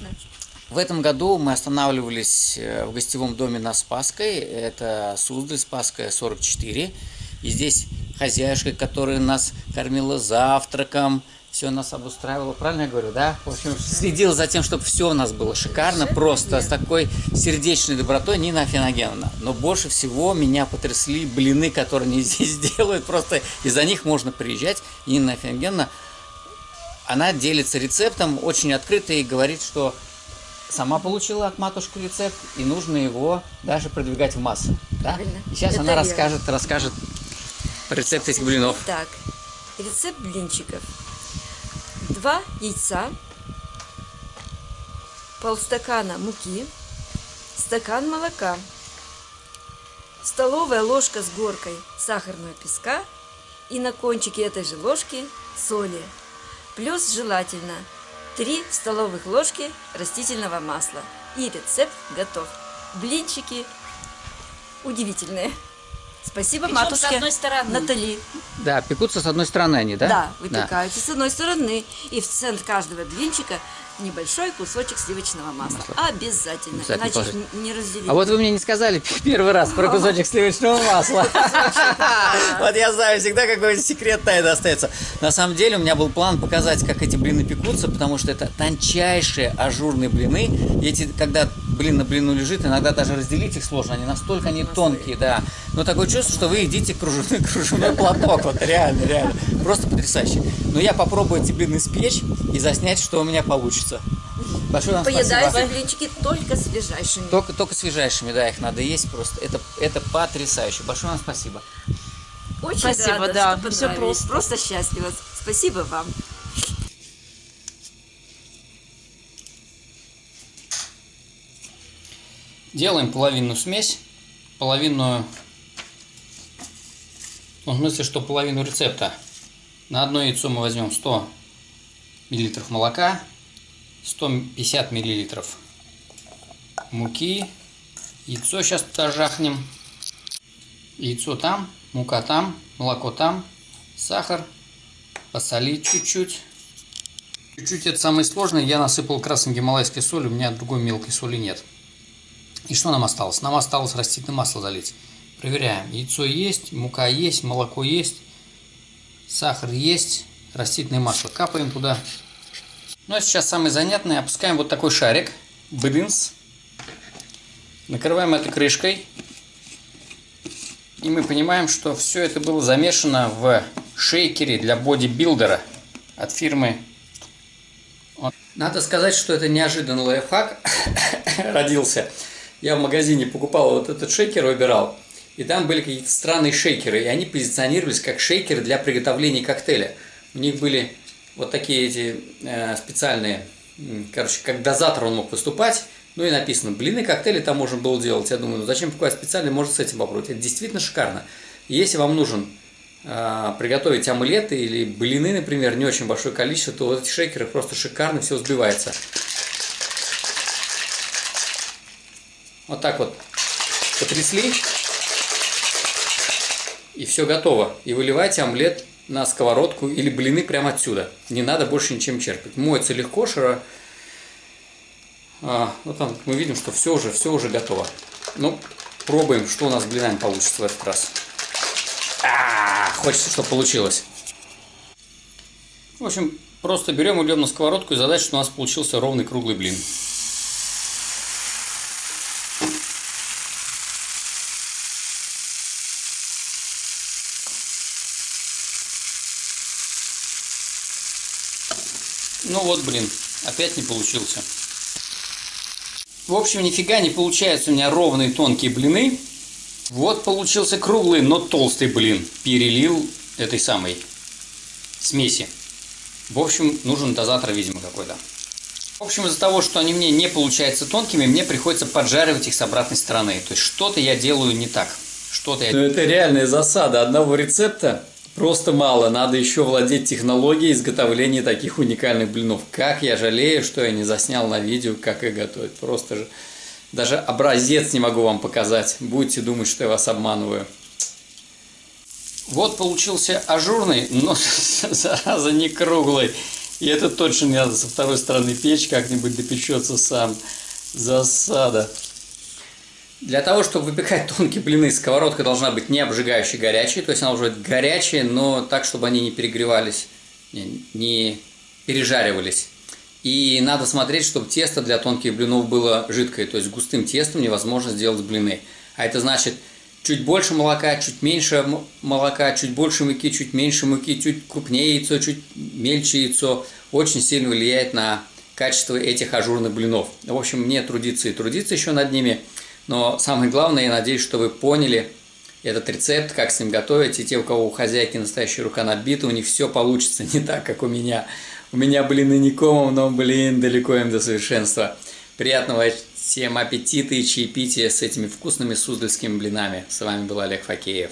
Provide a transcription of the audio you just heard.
Интересно. В этом году мы останавливались э, в гостевом доме на Спасской. Это Суздаль, Спасская, 44. И здесь хозяюшка, которая нас кормила завтраком, все нас обустраивало, правильно я говорю, да? В общем, следила за тем, чтобы все у нас было шикарно, просто с такой сердечной добротой Нина Афиногеновна. Но больше всего меня потрясли блины, которые они здесь делают, просто из-за них можно приезжать. Нина Афиногеновна, она делится рецептом очень открыто и говорит, что сама получила от матушки рецепт, и нужно его даже продвигать в массы. Да? И сейчас Это она верно. расскажет, расскажет рецепт этих блинов. Так, рецепт блинчиков. Два яйца, полстакана муки, стакан молока, столовая ложка с горкой сахарного песка и на кончике этой же ложки соли. Плюс желательно 3 столовых ложки растительного масла. И рецепт готов. Блинчики удивительные. Спасибо Причем матушке с одной стороны. Натали. Да, пекутся с одной стороны они, да? Да, выпекаются с одной стороны. И в центр каждого блинчика небольшой кусочек сливочного масла. Обязательно. Обязательно Иначе положить. их не разделить. А вот вы мне не сказали первый раз про кусочек сливочного масла. Вот я знаю всегда, какой секрет тайны остается. На самом деле у меня был план показать, как эти блины пекутся, потому что это тончайшие ажурные блины. Эти, когда блин на блину лежит, иногда даже разделить их сложно, они настолько они тонкие, да. Но такое чувство, что вы едите кружевной, кружевной платок, вот реально, реально. Просто потрясающе. Но я попробую эти блины спечь и заснять, что у меня получится. Большое вам спасибо. Поедаются блинчики только свежайшими. Только, только свежайшими, да, их надо есть просто. Это, это потрясающе. Большое вам спасибо. Очень Спасибо, рада, да, что понравились. просто. Просто счастлива. Спасибо вам. Делаем половину смесь, половину, ну, в смысле, что половину рецепта. На одно яйцо мы возьмем 100 миллилитров молока, 150 миллилитров муки, яйцо сейчас туда жахнем, яйцо там, мука там, молоко там, сахар, посолить чуть-чуть. Чуть-чуть это самое сложное, я насыпал красной гималайской соли, у меня другой мелкой соли нет. И что нам осталось? Нам осталось растительное масло залить. Проверяем. Яйцо есть, мука есть, молоко есть, сахар есть, растительное масло. Капаем туда. Ну а сейчас самое занятное. Опускаем вот такой шарик. Бдынс. Накрываем это крышкой. И мы понимаем, что все это было замешано в шейкере для бодибилдера от фирмы. Надо сказать, что это неожиданный лайфхак родился. Я в магазине покупал вот этот шейкер, выбирал. И там были какие-то странные шейкеры. И они позиционировались как шейкеры для приготовления коктейля. У них были вот такие эти э, специальные, короче, как дозатор он мог выступать. Ну и написано, блины, коктейли там можно было делать. Я думаю, ну зачем покупать специальный, можно с этим попробовать. Это действительно шикарно. Если вам нужен э, приготовить омлеты или блины, например, не очень большое количество, то вот эти шейкеры просто шикарно все взбивается. Вот так вот потрясли. И все готово. И выливайте омлет на сковородку или блины прямо отсюда. Не надо больше ничем черпать. Моется легко, широ. А, вот там мы видим, что все уже, все уже готово. Ну, пробуем, что у нас с блинами получится в этот раз. А, хочется, чтобы получилось. В общем, просто берем, идем на сковородку и задача, что у нас получился ровный круглый блин. Ну вот, блин, опять не получился. В общем, нифига не получается у меня ровные тонкие блины. Вот получился круглый, но толстый блин. Перелил этой самой смеси. В общем, нужен дозатор, видимо, какой-то. В общем, из-за того, что они мне не получаются тонкими, мне приходится поджаривать их с обратной стороны. То есть что-то я делаю не так. Что-то я... Ну, это реальная засада. Одного рецепта просто мало. Надо еще владеть технологией изготовления таких уникальных блинов. Как я жалею, что я не заснял на видео, как их готовить. Просто же даже образец не могу вам показать. Будете думать, что я вас обманываю. Вот получился ажурный, но зараза не круглый. И это точно не надо со второй стороны печь, как-нибудь допечется сам. Засада. Для того, чтобы выпекать тонкие блины, сковородка должна быть не обжигающей горячей, то есть она быть горячая, но так, чтобы они не перегревались, не пережаривались. И надо смотреть, чтобы тесто для тонких блинов было жидкое, то есть густым тестом невозможно сделать блины. А это значит чуть больше молока, чуть меньше молока, чуть больше муки, чуть меньше муки, чуть крупнее яйцо, чуть мельче яйцо. Очень сильно влияет на качество этих ажурных блинов. В общем, мне трудиться и трудиться еще над ними. Но самое главное, я надеюсь, что вы поняли этот рецепт, как с ним готовить. И те, у кого у хозяйки настоящая рука набита, у них все получится не так, как у меня. У меня, блин, и не комом, но, блин, далеко им до совершенства. Приятного всем аппетита и чаепития с этими вкусными суздальскими блинами. С вами был Олег Факеев.